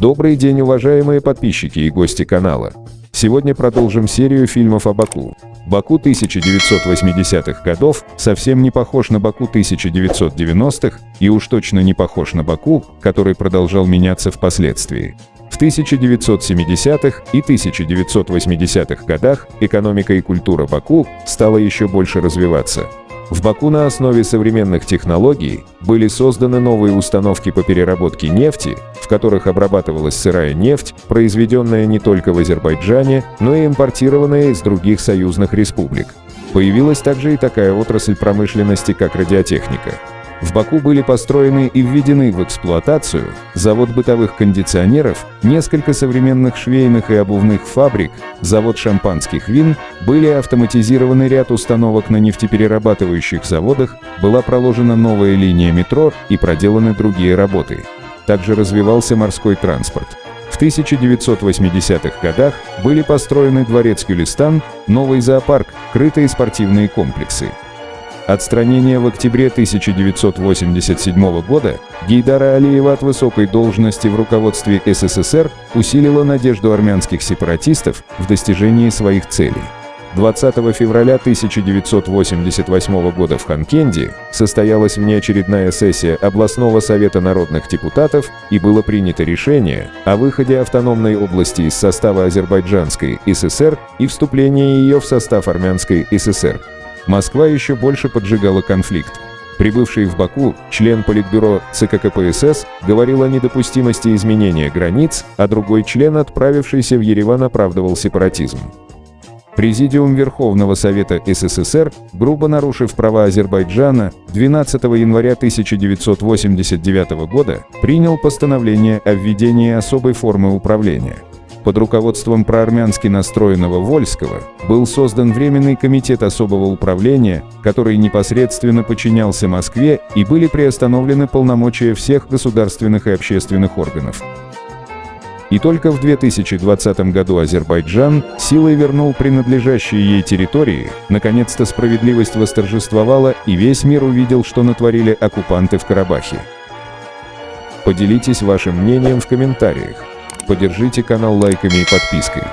Добрый день, уважаемые подписчики и гости канала. Сегодня продолжим серию фильмов о Баку. Баку 1980-х годов совсем не похож на Баку 1990-х и уж точно не похож на Баку, который продолжал меняться впоследствии. В 1970-х и 1980-х годах экономика и культура Баку стала еще больше развиваться. В Баку на основе современных технологий были созданы новые установки по переработке нефти, которых обрабатывалась сырая нефть, произведенная не только в Азербайджане, но и импортированная из других союзных республик. Появилась также и такая отрасль промышленности, как радиотехника. В Баку были построены и введены в эксплуатацию завод бытовых кондиционеров, несколько современных швейных и обувных фабрик, завод шампанских вин, были автоматизированы ряд установок на нефтеперерабатывающих заводах, была проложена новая линия метро и проделаны другие работы. Также развивался морской транспорт. В 1980-х годах были построены дворец Кюлистан, новый зоопарк, крытые спортивные комплексы. Отстранение в октябре 1987 года Гейдара Алиева от высокой должности в руководстве СССР усилило надежду армянских сепаратистов в достижении своих целей. 20 февраля 1988 года в Ханкенде состоялась внеочередная сессия областного совета народных депутатов и было принято решение о выходе автономной области из состава Азербайджанской ССР и вступлении ее в состав Армянской ССР. Москва еще больше поджигала конфликт. Прибывший в Баку член Политбюро ЦК КПСС говорил о недопустимости изменения границ, а другой член, отправившийся в Ереван, оправдывал сепаратизм. Президиум Верховного Совета СССР, грубо нарушив права Азербайджана, 12 января 1989 года принял постановление о введении особой формы управления – под руководством проармянски настроенного Вольского был создан Временный комитет особого управления, который непосредственно подчинялся Москве и были приостановлены полномочия всех государственных и общественных органов. И только в 2020 году Азербайджан силой вернул принадлежащие ей территории, наконец-то справедливость восторжествовала и весь мир увидел, что натворили оккупанты в Карабахе. Поделитесь вашим мнением в комментариях. Поддержите канал лайками и подпиской.